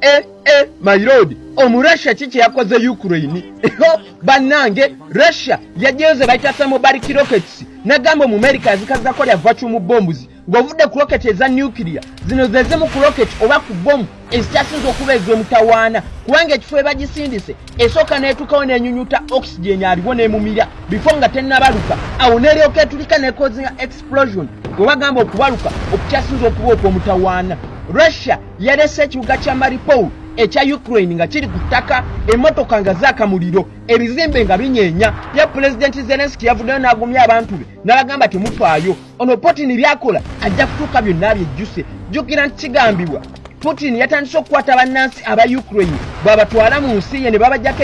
e e my lord omurussia ki kyeyakoze ukraine? Bannange russia yajeyoze bayita thermobaric rockets. Nagamba omumerika yazikazako lya vacuum bombs. Ng'ovudde ku rocket eza nuclear. Zino ze zimu ku rocket oba ku bomu ezikyasinza okuba ez'omutawaana kubanga ekifo ebagisindise esooka n'etuukawo n'enyunyuta oxygen aliwo n'emumira. Bifo nga tennabaluka awo n'eryoka etulika nekozinga explosion. Bwe bagamba okubaluka okukyasinza okuba okw'omutawaana russia yalese ekibuga kya maripol ekya ukraine nga kiri ku ttaka emmotoka nga zaaka muliro ebizimbe nga binyeenya. Ye pulezidenti zelenski yavuddeyo n'agumya abantu be n'abagamba temufaayo ono putin byakola ajja kutuuka byonna byejjuse. Jjukira nti kigambibwa putin yatandise okukwata bannansi aba ukraine bw'abatwala mu nsi ye ne babajjako